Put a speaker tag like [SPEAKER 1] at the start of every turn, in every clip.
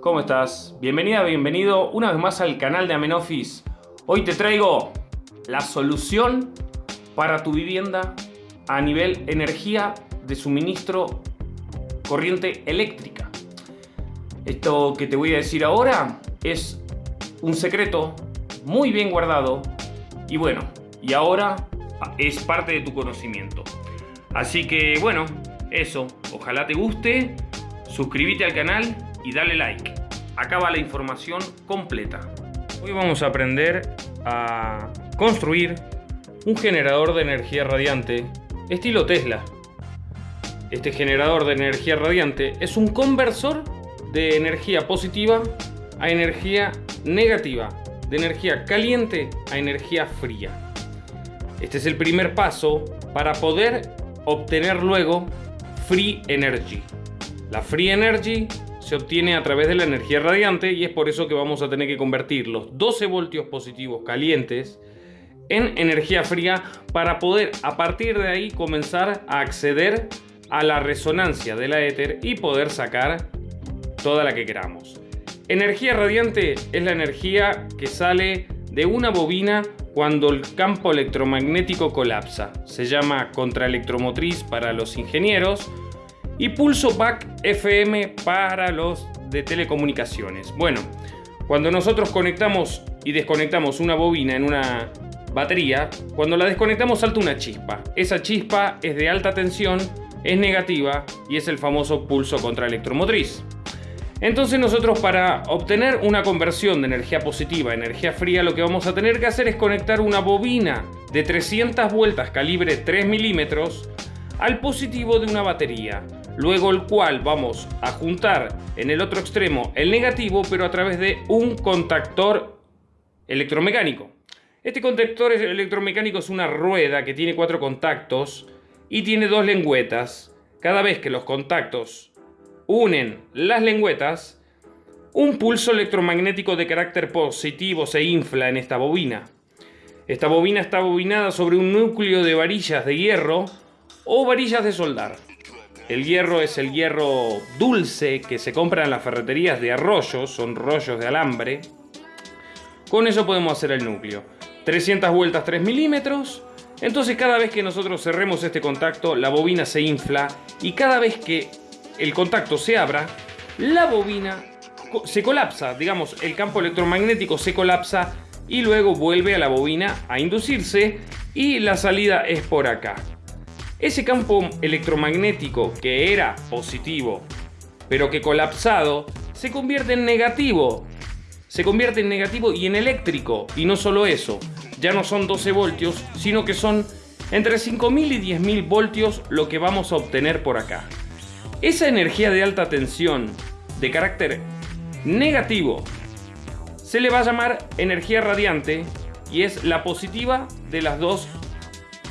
[SPEAKER 1] ¿cómo estás? Bienvenida, bienvenido una vez más al canal de Amenoffice. Hoy te traigo la solución para tu vivienda a nivel energía de suministro corriente eléctrica. Esto que te voy a decir ahora es un secreto muy bien guardado y bueno, y ahora es parte de tu conocimiento. Así que bueno, eso, ojalá te guste, suscríbete al canal y dale like. Acá va la información completa. Hoy vamos a aprender a construir un generador de energía radiante estilo Tesla. Este generador de energía radiante es un conversor de energía positiva a energía negativa, de energía caliente a energía fría. Este es el primer paso para poder obtener luego Free Energy. La Free Energy se obtiene a través de la energía radiante y es por eso que vamos a tener que convertir los 12 voltios positivos calientes en energía fría para poder a partir de ahí comenzar a acceder a la resonancia de la éter y poder sacar toda la que queramos. Energía radiante es la energía que sale de una bobina cuando el campo electromagnético colapsa. Se llama contraelectromotriz para los ingenieros y pulso back FM para los de telecomunicaciones. Bueno, cuando nosotros conectamos y desconectamos una bobina en una batería, cuando la desconectamos salta una chispa. Esa chispa es de alta tensión, es negativa y es el famoso pulso contraelectromotriz. Entonces nosotros para obtener una conversión de energía positiva a energía fría lo que vamos a tener que hacer es conectar una bobina de 300 vueltas calibre 3 milímetros al positivo de una batería luego el cual vamos a juntar en el otro extremo el negativo, pero a través de un contactor electromecánico. Este contactor electromecánico es una rueda que tiene cuatro contactos y tiene dos lengüetas. Cada vez que los contactos unen las lengüetas, un pulso electromagnético de carácter positivo se infla en esta bobina. Esta bobina está bobinada sobre un núcleo de varillas de hierro o varillas de soldar. El hierro es el hierro dulce que se compra en las ferreterías de arroyos, son rollos de alambre. Con eso podemos hacer el núcleo. 300 vueltas 3 milímetros. Entonces cada vez que nosotros cerremos este contacto, la bobina se infla y cada vez que el contacto se abra, la bobina se colapsa, digamos, el campo electromagnético se colapsa y luego vuelve a la bobina a inducirse y la salida es por acá. Ese campo electromagnético que era positivo, pero que colapsado, se convierte en negativo. Se convierte en negativo y en eléctrico. Y no solo eso, ya no son 12 voltios, sino que son entre 5.000 y 10.000 voltios lo que vamos a obtener por acá. Esa energía de alta tensión, de carácter negativo, se le va a llamar energía radiante y es la positiva de las dos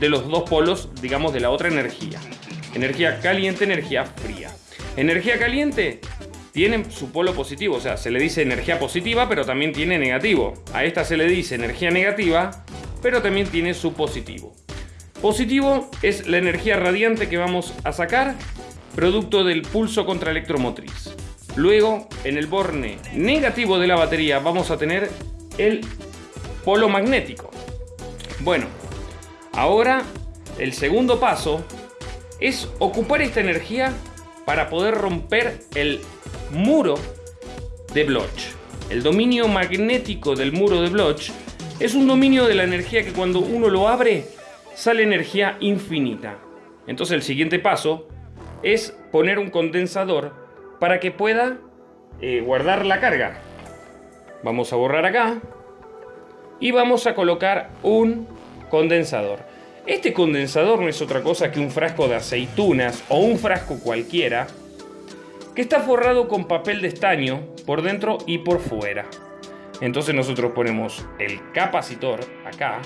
[SPEAKER 1] de los dos polos, digamos, de la otra energía. Energía caliente, energía fría. Energía caliente tiene su polo positivo, o sea, se le dice energía positiva, pero también tiene negativo. A esta se le dice energía negativa, pero también tiene su positivo. Positivo es la energía radiante que vamos a sacar, producto del pulso contraelectromotriz. Luego, en el borne negativo de la batería vamos a tener el polo magnético. Bueno, Ahora, el segundo paso es ocupar esta energía para poder romper el muro de Bloch. El dominio magnético del muro de Bloch es un dominio de la energía que cuando uno lo abre sale energía infinita. Entonces el siguiente paso es poner un condensador para que pueda eh, guardar la carga. Vamos a borrar acá y vamos a colocar un condensador. Este condensador no es otra cosa que un frasco de aceitunas o un frasco cualquiera que está forrado con papel de estaño por dentro y por fuera. Entonces nosotros ponemos el capacitor acá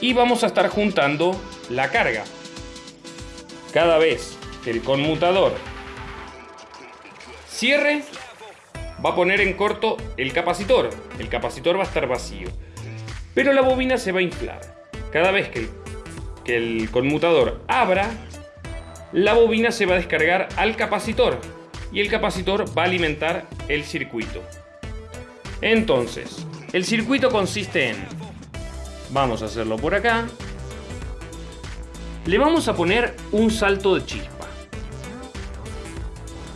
[SPEAKER 1] y vamos a estar juntando la carga. Cada vez que el conmutador cierre, va a poner en corto el capacitor. El capacitor va a estar vacío pero la bobina se va a inflar. Cada vez que, que el conmutador abra, la bobina se va a descargar al capacitor. y el capacitor va a alimentar el circuito. Entonces, el circuito consiste en, vamos a hacerlo por acá, le vamos a poner un salto de chispa.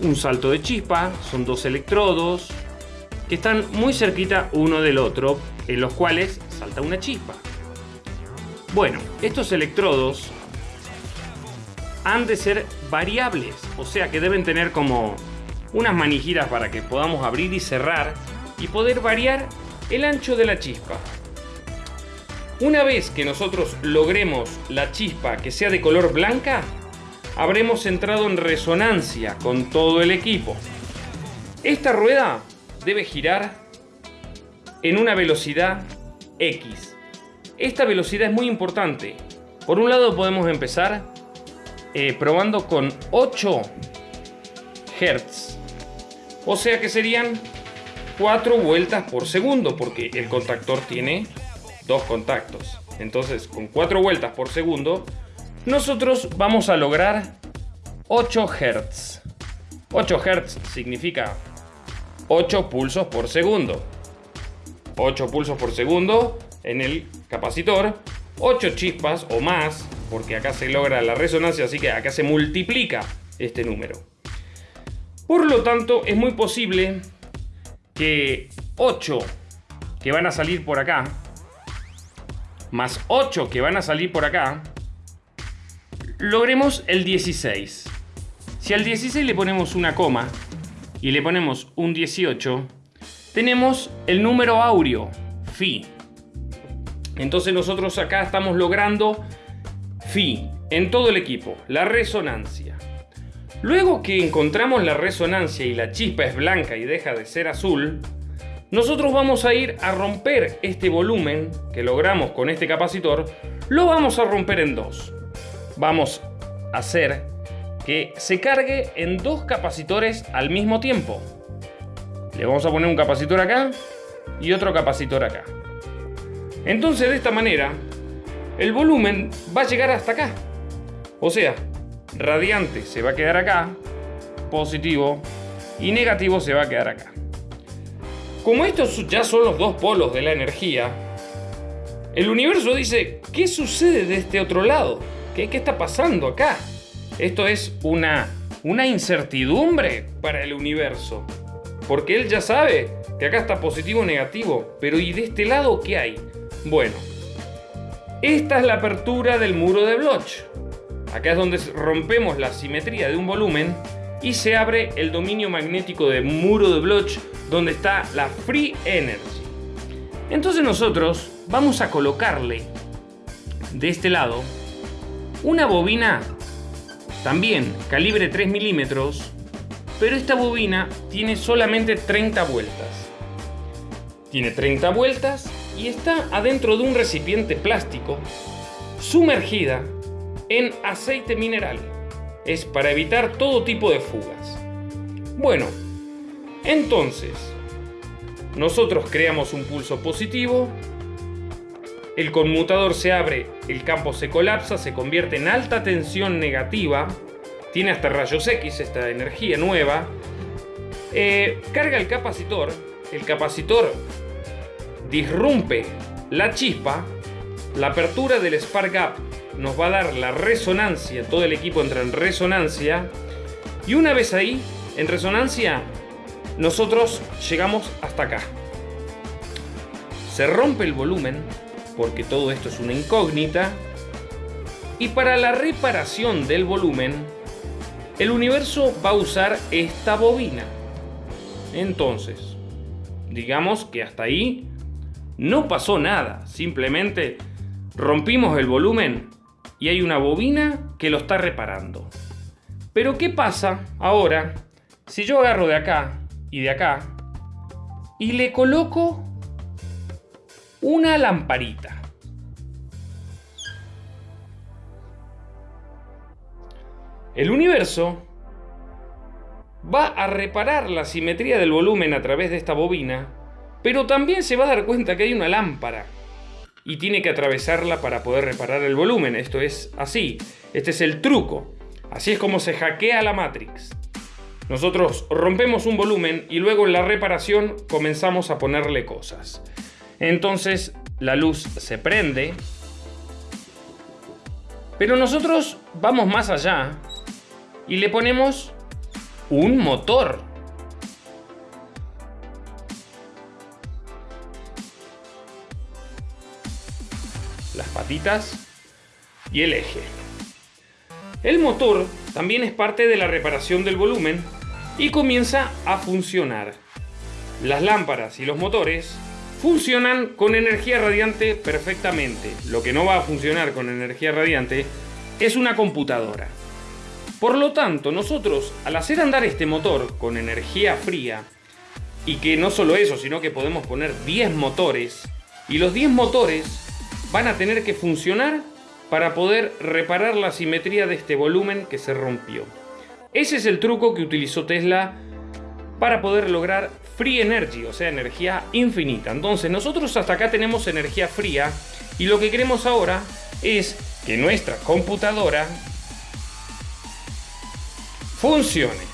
[SPEAKER 1] Un salto de chispa son dos electrodos que están muy cerquita uno del otro, en los cuales salta una chispa. Bueno, estos electrodos han de ser variables, o sea que deben tener como unas manijiras para que podamos abrir y cerrar y poder variar el ancho de la chispa. Una vez que nosotros logremos la chispa que sea de color blanca, habremos entrado en resonancia con todo el equipo. Esta rueda debe girar en una velocidad X. Esta velocidad es muy importante. Por un lado podemos empezar eh, probando con 8 Hz. O sea que serían 4 vueltas por segundo, porque el contactor tiene dos contactos. Entonces, con 4 vueltas por segundo, nosotros vamos a lograr 8 Hz. 8 Hz significa 8 pulsos por segundo. 8 pulsos por segundo en el capacitor, 8 chispas o más porque acá se logra la resonancia, así que acá se multiplica este número. Por lo tanto, es muy posible que 8 que van a salir por acá, más 8 que van a salir por acá, logremos el 16. Si al 16 le ponemos una coma y le ponemos un 18, tenemos el número áureo, Fi. Entonces nosotros acá estamos logrando Fi, en todo el equipo, la resonancia. Luego que encontramos la resonancia y la chispa es blanca y deja de ser azul, nosotros vamos a ir a romper este volumen que logramos con este capacitor, lo vamos a romper en dos. Vamos a hacer que se cargue en dos capacitores al mismo tiempo. Le vamos a poner un capacitor acá y otro capacitor acá. Entonces de esta manera el volumen va a llegar hasta acá. O sea, radiante se va a quedar acá, positivo, y negativo se va a quedar acá. Como estos ya son los dos polos de la energía, el universo dice, ¿qué sucede de este otro lado? ¿Qué, qué está pasando acá? Esto es una, una incertidumbre para el universo. Porque él ya sabe que acá está positivo o negativo. Pero ¿y de este lado qué hay? Bueno, esta es la apertura del muro de Bloch. Acá es donde rompemos la simetría de un volumen y se abre el dominio magnético de muro de Bloch donde está la Free Energy. Entonces nosotros vamos a colocarle de este lado una bobina también calibre 3 milímetros, pero esta bobina tiene solamente 30 vueltas. Tiene 30 vueltas y está adentro de un recipiente plástico sumergida en aceite mineral. Es para evitar todo tipo de fugas. Bueno, entonces, nosotros creamos un pulso positivo, el conmutador se abre, el campo se colapsa, se convierte en alta tensión negativa, tiene hasta rayos X esta energía nueva, eh, carga el capacitor, el capacitor disrumpe la chispa, la apertura del spark gap nos va a dar la resonancia, todo el equipo entra en resonancia y una vez ahí, en resonancia, nosotros llegamos hasta acá. Se rompe el volumen, porque todo esto es una incógnita, y para la reparación del volumen, el universo va a usar esta bobina. Entonces, digamos que hasta ahí no pasó nada, simplemente rompimos el volumen y hay una bobina que lo está reparando. Pero ¿qué pasa ahora si yo agarro de acá y de acá y le coloco una lamparita? El universo va a reparar la simetría del volumen a través de esta bobina pero también se va a dar cuenta que hay una lámpara y tiene que atravesarla para poder reparar el volumen. Esto es así. Este es el truco. Así es como se hackea la Matrix. nosotros rompemos un volumen y luego en la reparación comenzamos a ponerle cosas. Entonces la luz se prende, pero nosotros vamos más allá y le ponemos un motor. Y el eje. El motor también es parte de la reparación del volumen y comienza a funcionar. Las lámparas y los motores funcionan con energía radiante perfectamente. Lo que no va a funcionar con energía radiante es una computadora. Por lo tanto, nosotros al hacer andar este motor con energía fría, y que no solo eso, sino que podemos poner 10 motores, y los 10 motores van a tener que funcionar para poder reparar la simetría de este volumen que se rompió. Ese es el truco que utilizó Tesla para poder lograr free energy, o sea, energía infinita. Entonces nosotros hasta acá tenemos energía fría y lo que queremos ahora es que nuestra computadora funcione.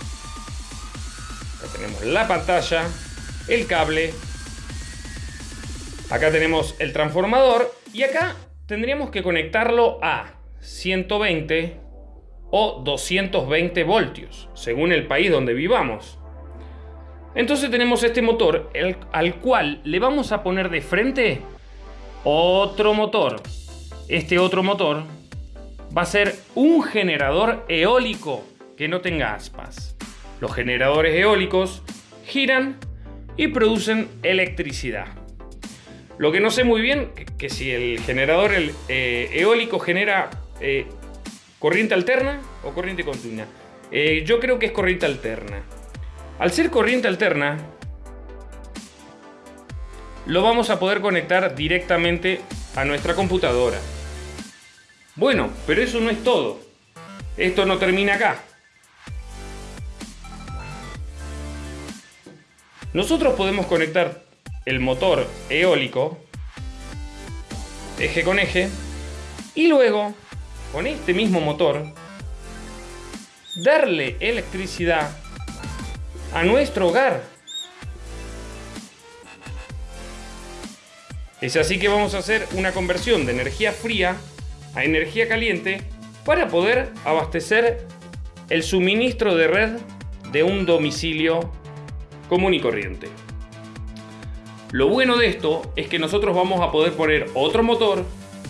[SPEAKER 1] Acá tenemos la pantalla, el cable, acá tenemos el transformador y acá tendríamos que conectarlo a 120 o 220 voltios, según el país donde vivamos. Entonces tenemos este motor al cual le vamos a poner de frente otro motor. Este otro motor va a ser un generador eólico que no tenga aspas. Los generadores eólicos giran y producen electricidad. Lo que no sé muy bien, que, si el generador eh, eólico genera eh, corriente alterna o corriente continua. Eh, yo creo que es corriente alterna. Al ser corriente alterna, lo vamos a poder conectar directamente a nuestra computadora. Bueno, pero eso no es todo. Esto no termina acá. Nosotros podemos conectar el motor eólico, eje con eje, y luego, con este mismo motor, darle electricidad a nuestro hogar. Es así que vamos a hacer una conversión de energía fría a energía caliente para poder abastecer el suministro de red de un domicilio común y corriente. Lo bueno de esto es que nosotros vamos a poder poner otro motor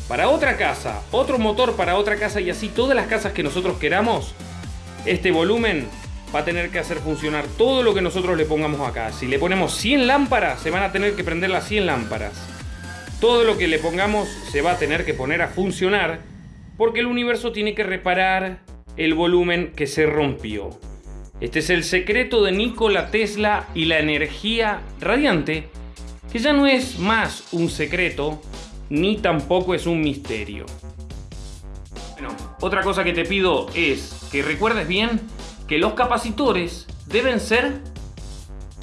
[SPEAKER 1] para otra casa, otro motor para otra casa y así todas las casas que nosotros queramos, este volumen va a tener que hacer funcionar todo lo que nosotros le pongamos acá. Si le ponemos 100 lámparas, se van a tener que prender las 100 lámparas. Todo lo que le pongamos se va a tener que poner a funcionar porque el universo tiene que reparar el volumen que se rompió. Este es el secreto de Nikola Tesla y la energía radiante que ya no es más un secreto ni tampoco es un misterio. Bueno, otra cosa que te pido es que recuerdes bien que los capacitores deben ser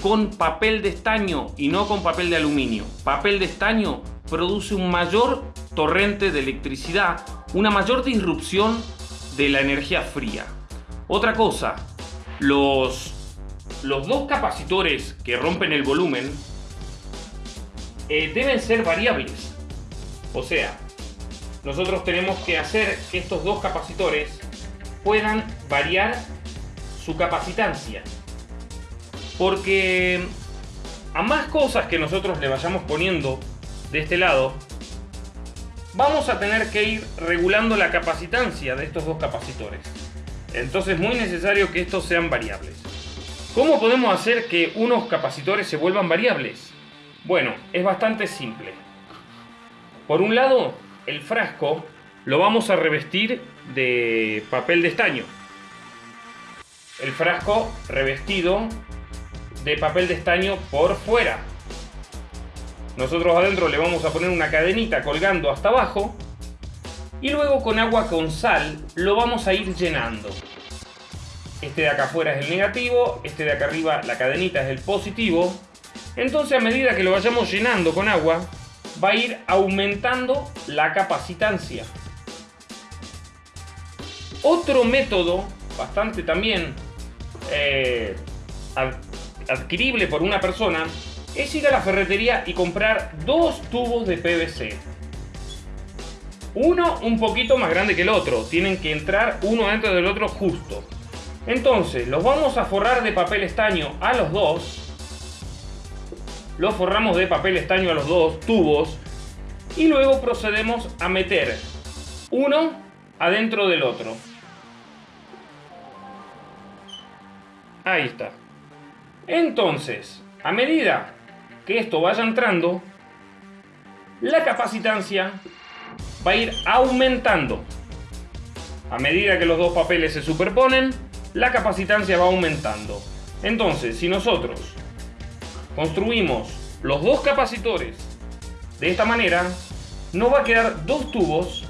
[SPEAKER 1] con papel de estaño y no con papel de aluminio. Papel de estaño produce un mayor torrente de electricidad, una mayor disrupción de la energía fría. Otra cosa, los, los dos capacitores que rompen el volumen eh, deben ser variables. O sea, nosotros tenemos que hacer que estos dos capacitores puedan variar su capacitancia. Porque a más cosas que nosotros le vayamos poniendo de este lado, vamos a tener que ir regulando la capacitancia de estos dos capacitores. Entonces es muy necesario que estos sean variables. ¿Cómo podemos hacer que unos capacitores se vuelvan variables? Bueno, es bastante simple. Por un lado, el frasco lo vamos a revestir de papel de estaño. El frasco revestido de papel de estaño por fuera. Nosotros adentro le vamos a poner una cadenita colgando hasta abajo y luego con agua con sal lo vamos a ir llenando. Este de acá afuera es el negativo, este de acá arriba la cadenita es el positivo entonces a medida que lo vayamos llenando con agua, va a ir aumentando la capacitancia. Otro método, bastante también eh, adquirible por una persona es ir a la ferretería y comprar dos tubos de PVC. Uno un poquito más grande que el otro, tienen que entrar uno dentro del otro justo. Entonces, los vamos a forrar de papel estaño a los dos. Los forramos de papel estaño a los dos tubos. Y luego procedemos a meter uno adentro del otro. Ahí está. Entonces, a medida que esto vaya entrando, la capacitancia va a ir aumentando. A medida que los dos papeles se superponen, la capacitancia va aumentando. Entonces, si nosotros construimos los dos capacitores de esta manera, nos va a quedar dos tubos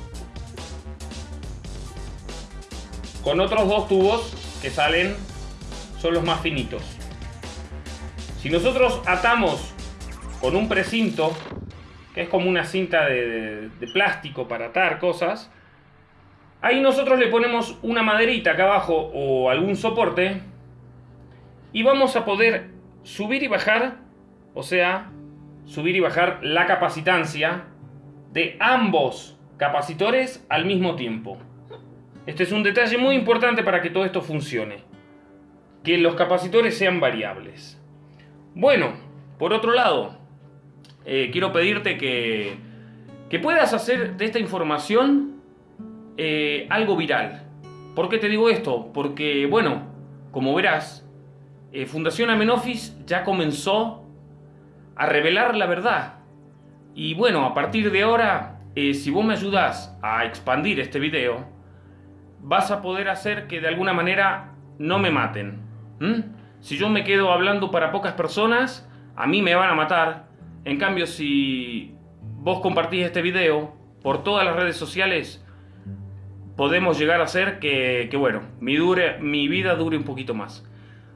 [SPEAKER 1] con otros dos tubos que salen, son los más finitos. Si nosotros atamos con un precinto, que es como una cinta de, de plástico para atar cosas, Ahí nosotros le ponemos una maderita acá abajo o algún soporte y vamos a poder subir y bajar, o sea, subir y bajar la capacitancia de ambos capacitores al mismo tiempo. Este es un detalle muy importante para que todo esto funcione. Que los capacitores sean variables. Bueno, por otro lado, eh, quiero pedirte que, que puedas hacer de esta información eh, algo viral. ¿Por qué te digo esto? Porque, bueno, como verás, eh, Fundación Amenofis ya comenzó a revelar la verdad. Y bueno, a partir de ahora, eh, si vos me ayudas a expandir este video, vas a poder hacer que de alguna manera no me maten. Si yo me quedo hablando para pocas personas, a mí me van a matar. En cambio, si vos compartís este video por todas las redes sociales, podemos llegar a hacer que, bueno, mi, dure, mi vida dure un poquito más.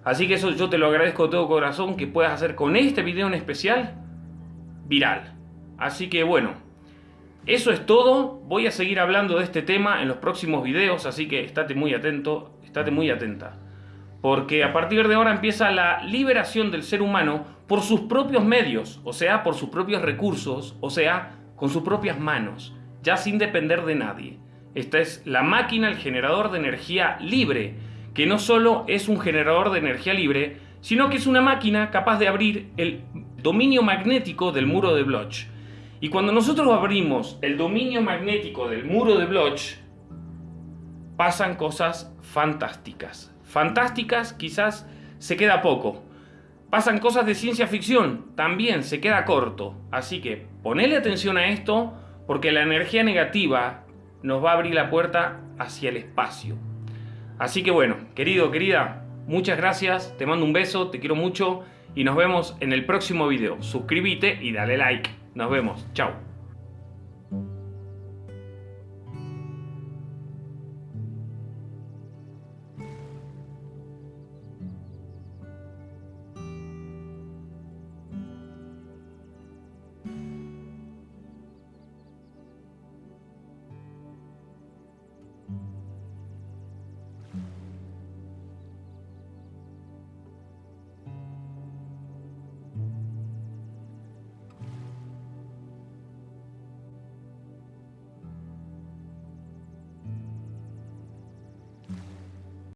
[SPEAKER 1] Así que eso yo te lo agradezco de todo corazón que puedas hacer con este video en especial viral. Así que bueno, eso es todo. Voy a seguir hablando de este tema en los próximos videos, así que estate muy atento, estate muy atenta. Porque a partir de ahora empieza la liberación del ser humano por sus propios medios, o sea, por sus propios recursos, o sea, con sus propias manos, ya sin depender de nadie. Esta es la máquina, el generador de energía libre, que no solo es un generador de energía libre, sino que es una máquina capaz de abrir el dominio magnético del muro de Bloch. Y cuando nosotros abrimos el dominio magnético del muro de Bloch, pasan cosas fantásticas. Fantásticas quizás se queda poco. Pasan cosas de ciencia ficción, también se queda corto. Así que ponele atención a esto porque la energía negativa nos va a abrir la puerta hacia el espacio. Así que bueno, querido, querida, muchas gracias, te mando un beso, te quiero mucho y nos vemos en el próximo video. Suscríbete y dale like. Nos vemos, chao.